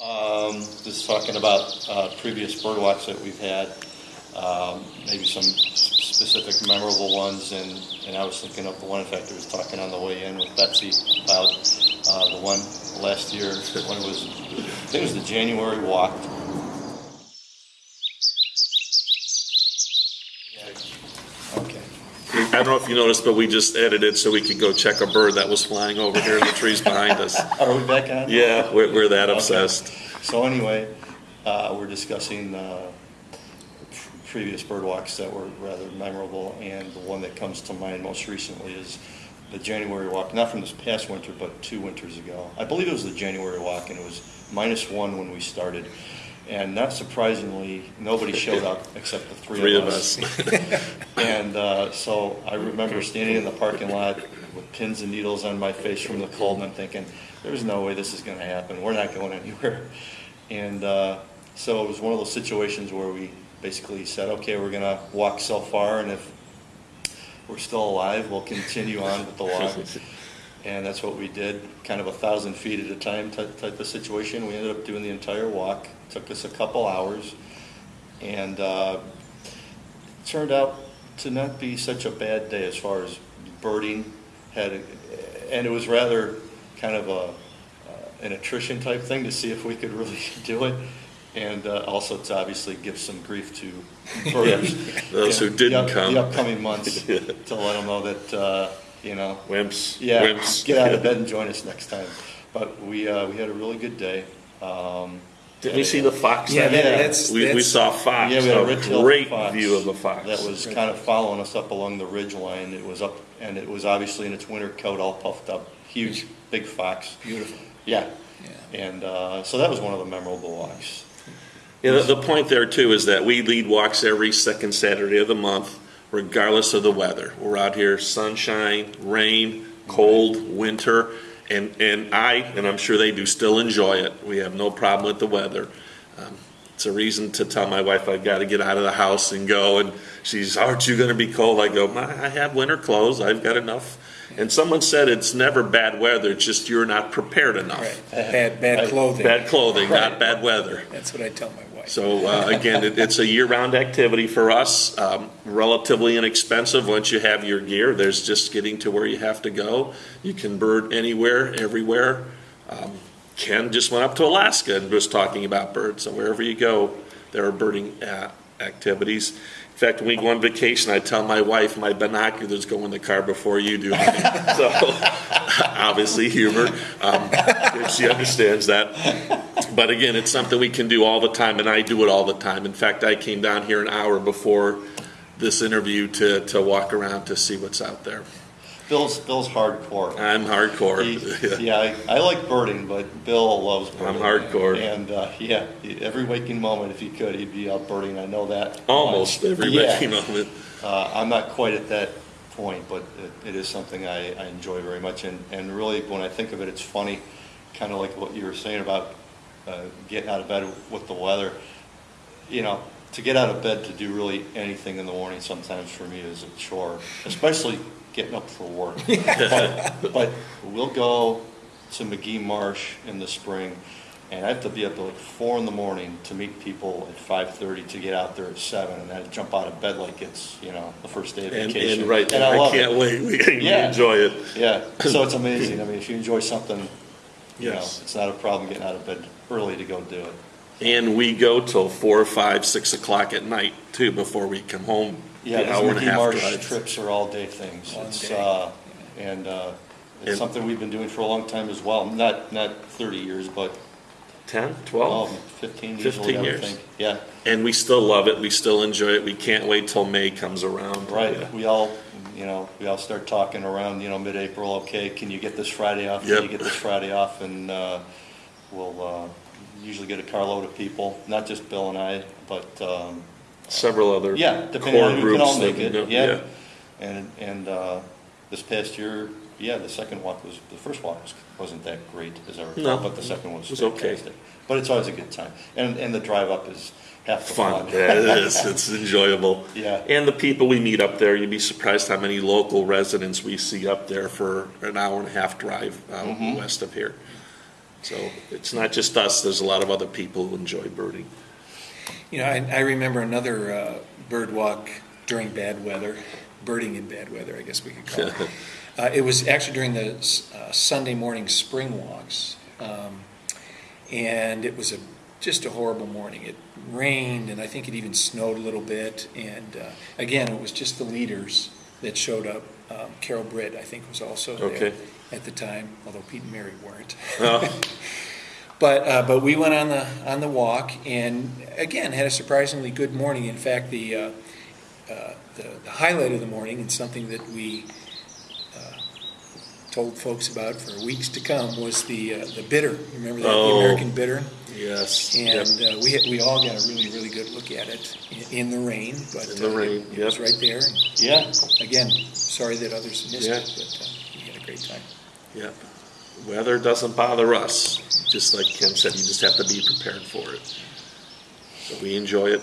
Um, just talking about, uh, previous bird walks that we've had, um, maybe some specific memorable ones, and, and I was thinking of the one, in fact, I was talking on the way in with Betsy about, uh, the one last year, when it was, I think it was the January walk. Okay. I don't know if you noticed, but we just edited so we could go check a bird that was flying over here in the trees behind us. Are we back on? Yeah, we're, we're that obsessed. So anyway, uh, we're discussing uh, previous bird walks that were rather memorable, and the one that comes to mind most recently is the January walk, not from this past winter, but two winters ago. I believe it was the January walk, and it was minus one when we started. And not surprisingly, nobody showed up except the three, Three of us. us. And uh, so I remember standing in the parking lot with pins and needles on my face from the cold, and I'm thinking, there's no way this is going to happen. We're not going anywhere. And uh, so it was one of those situations where we basically said, okay, we're going to walk so far, and if we're still alive, we'll continue on with the walk. And that's what we did, kind of a thousand feet at a time type, type of situation. We ended up doing the entire walk. Took us a couple hours, and uh, turned out to not be such a bad day as far as birding had, and it was rather kind of a uh, an attrition type thing to see if we could really do it, and uh, also to obviously give some grief to birders. Those who in the didn't up- come. The upcoming months, to let them know that, uh, you know, Wimps, yeah, wimps. get out of bed and join us next time. But we, uh, we had a really good day. Um, Did we see the fox? Yeah, that that- that's- We, we that's- saw a fox, Yeah, we had a a red-tailed great fox view of a fox. That was kind of following us up along the ridge line. It was up, and it was obviously in its winter coat, all puffed up, huge, big fox. Beautiful. Yeah. Yeah. And, uh, so that was one of the memorable walks. Yeah, the, the point there too is that we lead walks every second Saturday of the month, regardless of the weather. We're out here, sunshine, rain, cold, winter, and, and I, and I'm sure they do, still enjoy it. We have no problem with the weather. Um, It's a reason to tell my wife I've got to get out of the house and go, and she's, aren't you gonna be cold? I go, "My- I have winter clothes, I've got enough. And someone said it's never bad weather, it's just you're not prepared enough. Right, bad, bad clothing. Bad clothing, not bad weather. That's what I tell my wife. So uh, again, it, it's a year-round activity for us, um, relatively inexpensive once you have your gear. There's just getting to where you have to go. You can bird anywhere, everywhere. Um, Ken just went up to Alaska and was talking about birds. So wherever you go, there are birding uh, activities. In fact, when we go on vacation, I tell my wife my binoculars go in the car before you do. so obviously humor. Um, she understands that. But again, it's something we can do all the time, and I do it all the time. In fact, I came down here an hour before this interview to, to walk around to see what's out there. Bill's, Bill's hardcore. I'm hardcore. He- Yeah, I, I like birding, but Bill loves birding. I'm hardcore. And, uh, yeah, every waking moment, if he could, he'd be out birding. I know that. Almost every Yeah. waking moment. Uh, I'm not quite at that point, but it, it is something I, I enjoy very much. And, and really, when I think of it, it's funny, kind of like what you were saying about uh, getting out of bed with the weather. You know, to get out of bed to do really anything in the morning sometimes for me is a chore, especially getting up for work. But, but we'll go to Magee Marsh in the spring, and I have to be up at like four in the morning to meet people at five thirty to get out there at seven, and I jump out of bed like it's, you know, the first day of And, vacation. and right, And I, love can't it. wait. We, we Yeah. enjoy it. Yeah, so it's amazing. I mean, if you enjoy something, you know, Yes. it's not a problem getting out of bed early to go do it. And we go till four, five, six o'clock at night too before we come home. Yeah, The these hour and a Magee half Marsh drive. trips are all day things. Long It's, day. uh, and, uh, And- it's something we've been doing for a long time as well. Not, not thirty years, but, 10, oh, 12? fifteen 15 easily, I would years. think. Yeah, And we still love it. We still enjoy it. We can't wait till May comes around. right. Yeah. We all, you know, we all start talking around, you know, mid-April, okay, can you get this Friday off? Can Yep. you get this Friday off? And, uh, we'll, uh, usually get a carload of people, not just Bill and I, but, um, Several other Yeah, depending core on who groups. can all that make it, yeah. And, and, uh, this past year, yeah, the second walk was, the first walk was, wasn't that great as I recall, No, but the second one was it was okay. fantastic. But it's always a good time. And, and the drive up is half the Fun. fun. Yeah, it is. It's enjoyable. Yeah. And the people we meet up there, you'd be surprised how many local residents we see up there for an hour and a half drive out Mhm. west of here. So it's not just us, there's a lot of other people who enjoy birding. You know, I, I remember another uh, bird walk during bad weather, birding in bad weather, I guess we could call it. Uh, It was actually during the uh, Sunday morning spring walks. Um, And it was a, just a horrible morning. It rained and I think it even snowed a little bit. And uh, again, it was just the leaders that showed up. Um, Carol Britt, I think, was also there at the time, although Pete and Mary weren't. Oh, But, uh, but we went on the, on the walk and again, had a surprisingly good morning. In fact, the, uh, uh, the the highlight of the morning and something that we uh, told folks about for weeks to come was the, uh, the bittern. You Remember that, the Oh. American bittern? Yes. yep. And uh, we, we all got a really, really good look at it in, in the rain, but. In the uh, rain, It was yep. right there. Yeah, Again, sorry that others missed Yeah. it, but uh, we had a great time. Yep. Weather doesn't bother us, just like Ken said, you just have to be prepared for it. So we enjoy it,